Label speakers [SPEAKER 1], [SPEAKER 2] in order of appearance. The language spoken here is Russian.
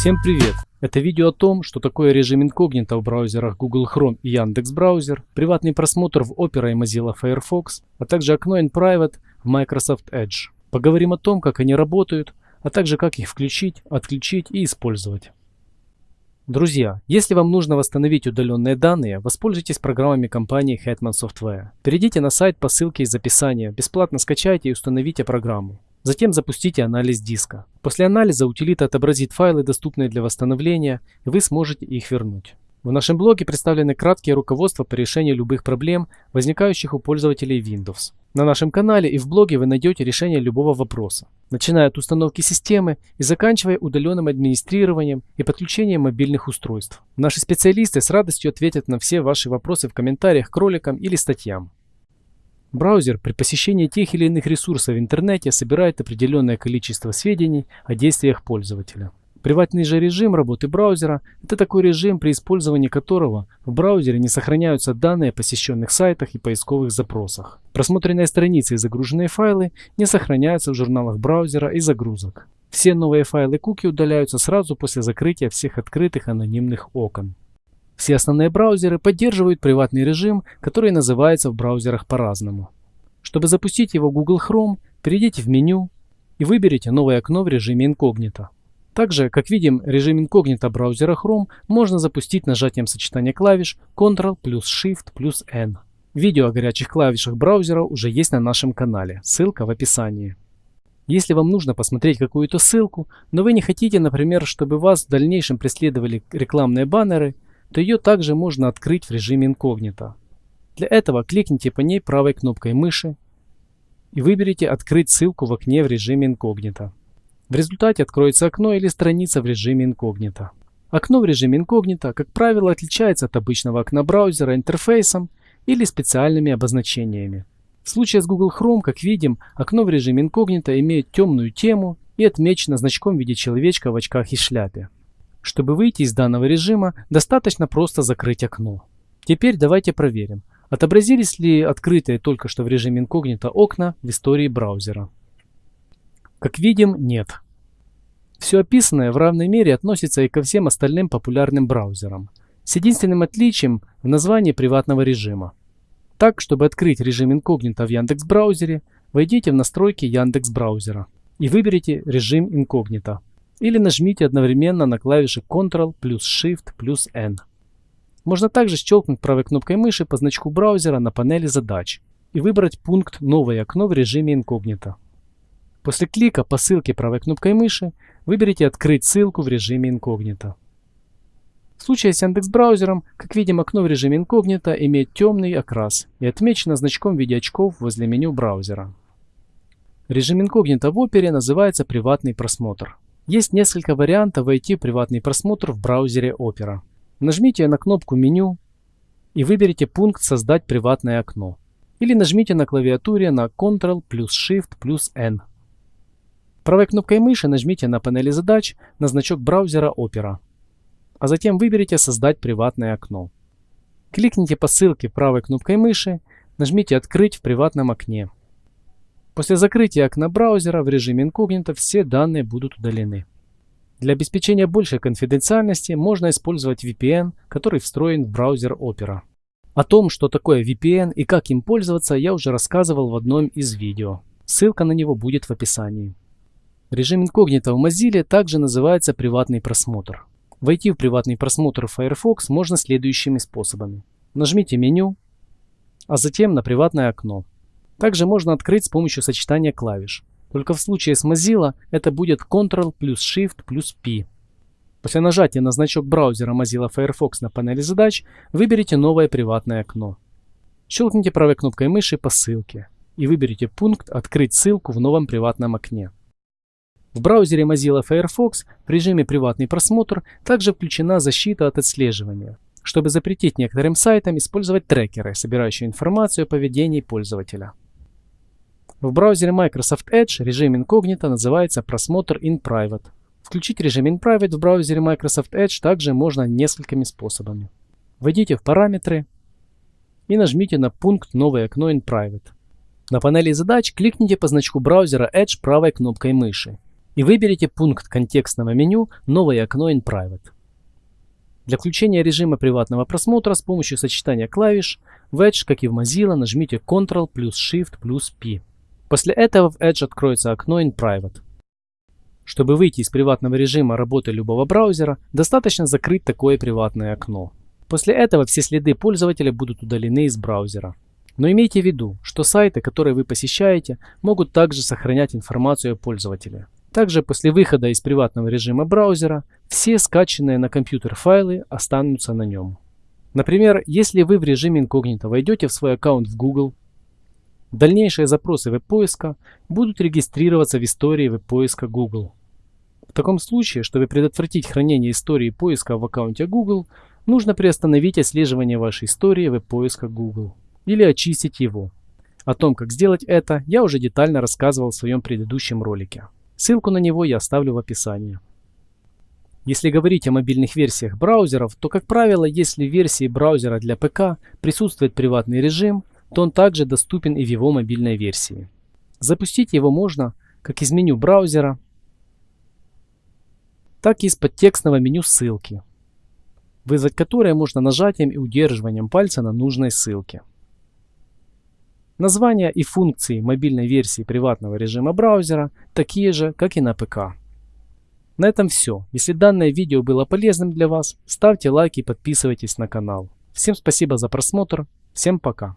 [SPEAKER 1] Всем привет! Это видео о том, что такое режим инкогнито в браузерах Google Chrome и Яндекс Браузер, приватный просмотр в Opera и Mozilla Firefox, а также окно in Private в Microsoft Edge. Поговорим о том, как они работают, а также как их включить, отключить и использовать. Друзья, если вам нужно восстановить удаленные данные, воспользуйтесь программами компании Hetman Software. Перейдите на сайт по ссылке из описания, бесплатно скачайте и установите программу. Затем запустите анализ диска. После анализа утилита отобразит файлы, доступные для восстановления, и вы сможете их вернуть. В нашем блоге представлены краткие руководства по решению любых проблем, возникающих у пользователей Windows. На нашем канале и в блоге вы найдете решение любого вопроса, начиная от установки системы и заканчивая удаленным администрированием и подключением мобильных устройств. Наши специалисты с радостью ответят на все ваши вопросы в комментариях к роликам или статьям. Браузер при посещении тех или иных ресурсов в интернете собирает определенное количество сведений о действиях пользователя. Приватный же режим работы браузера – это такой режим, при использовании которого в браузере не сохраняются данные о посещенных сайтах и поисковых запросах. Просмотренные страницы и загруженные файлы не сохраняются в журналах браузера и загрузок. Все новые файлы куки удаляются сразу после закрытия всех открытых анонимных окон. Все основные браузеры поддерживают приватный режим, который называется в браузерах по-разному. Чтобы запустить его Google Chrome, перейдите в меню и выберите новое окно в режиме инкогнито. Также, как видим, режим инкогнито браузера Chrome можно запустить нажатием сочетания клавиш Ctrl плюс Shift плюс N. Видео о горячих клавишах браузера уже есть на нашем канале, ссылка в описании. Если вам нужно посмотреть какую-то ссылку, но вы не хотите, например, чтобы вас в дальнейшем преследовали рекламные баннеры – то ее также можно открыть в режиме инкогнито. Для этого кликните по ней правой кнопкой мыши и выберите «Открыть ссылку в окне в режиме инкогнито». В результате откроется окно или страница в режиме инкогнито. Окно в режиме инкогнито, как правило, отличается от обычного окна браузера интерфейсом или специальными обозначениями. В случае с Google Chrome, как видим, окно в режиме инкогнито имеет темную тему и отмечено значком в виде человечка в очках и шляпе. Чтобы выйти из данного режима, достаточно просто закрыть окно. Теперь давайте проверим, отобразились ли открытые только что в режиме инкогнито окна в истории браузера. Как видим, нет. Все описанное в равной мере относится и ко всем остальным популярным браузерам, с единственным отличием в названии приватного режима. Так, чтобы открыть режим инкогнито в Яндекс браузере, войдите в настройки Яндекс браузера и выберите режим инкогнито или нажмите одновременно на клавиши Ctrl плюс Shift плюс N. Можно также щелкнуть правой кнопкой мыши по значку браузера на панели задач и выбрать пункт «Новое окно» в режиме инкогнито. После клика по ссылке правой кнопкой мыши выберите «Открыть ссылку в режиме инкогнито». В случае с Яндекс браузером, как видим, окно в режиме инкогнито имеет темный окрас и отмечено значком в виде очков возле меню браузера. Режим инкогнито в опере называется «Приватный просмотр». Есть несколько вариантов войти в приватный просмотр в браузере Opera. Нажмите на кнопку меню и выберите пункт «Создать приватное окно». Или нажмите на клавиатуре на Ctrl плюс Shift плюс N. Правой кнопкой мыши нажмите на панели задач на значок браузера Opera, а затем выберите «Создать приватное окно». Кликните по ссылке правой кнопкой мыши, нажмите «Открыть в приватном окне». После закрытия окна браузера в режиме инкогнито все данные будут удалены. Для обеспечения большей конфиденциальности можно использовать VPN, который встроен в браузер Opera. О том, что такое VPN и как им пользоваться, я уже рассказывал в одном из видео. Ссылка на него будет в описании. Режим инкогнито в Mozilla также называется приватный просмотр. Войти в приватный просмотр в Firefox можно следующими способами. Нажмите меню, а затем на приватное окно. Также можно открыть с помощью сочетания клавиш. Только в случае с Mozilla это будет Ctrl плюс Shift плюс P. После нажатия на значок браузера Mozilla Firefox на панели задач выберите новое приватное окно. Щелкните правой кнопкой мыши по ссылке и выберите пункт «Открыть ссылку в новом приватном окне». В браузере Mozilla Firefox в режиме «Приватный просмотр» также включена защита от отслеживания, чтобы запретить некоторым сайтам использовать трекеры, собирающие информацию о поведении пользователя. В браузере Microsoft Edge режим инкогнито называется просмотр in private. Включить режим in private в браузере Microsoft Edge также можно несколькими способами. Войдите в параметры и нажмите на пункт «Новое окно in private». На панели задач кликните по значку браузера Edge правой кнопкой мыши и выберите пункт контекстного меню «Новое окно in Private». Для включения режима приватного просмотра с помощью сочетания клавиш в Edge, как и в Mozilla, нажмите Ctrl плюс Shift плюс P. После этого в Edge откроется окно in Private. Чтобы выйти из приватного режима работы любого браузера, достаточно закрыть такое приватное окно. После этого все следы пользователя будут удалены из браузера. Но имейте в виду, что сайты, которые вы посещаете, могут также сохранять информацию о пользователе. Также после выхода из приватного режима браузера, все скачанные на компьютер файлы останутся на нем. Например, если вы в режиме инкогнито войдете в свой аккаунт в Google, дальнейшие запросы веб-поиска будут регистрироваться в истории веб-поиска Google. В таком случае, чтобы предотвратить хранение истории поиска в аккаунте Google, нужно приостановить отслеживание вашей истории веб-поиска Google или очистить его. О том, как сделать это, я уже детально рассказывал в своем предыдущем ролике. Ссылку на него я оставлю в описании. Если говорить о мобильных версиях браузеров, то, как правило, если в версии браузера для ПК присутствует приватный режим, то он также доступен и в его мобильной версии. Запустить его можно как из меню браузера, так и из подтекстного меню ссылки, вызвать которое можно нажатием и удерживанием пальца на нужной ссылке. Названия и функции мобильной версии приватного режима браузера такие же, как и на ПК. На этом все. Если данное видео было полезным для вас, ставьте лайк и подписывайтесь на канал. Всем спасибо за просмотр. Всем пока.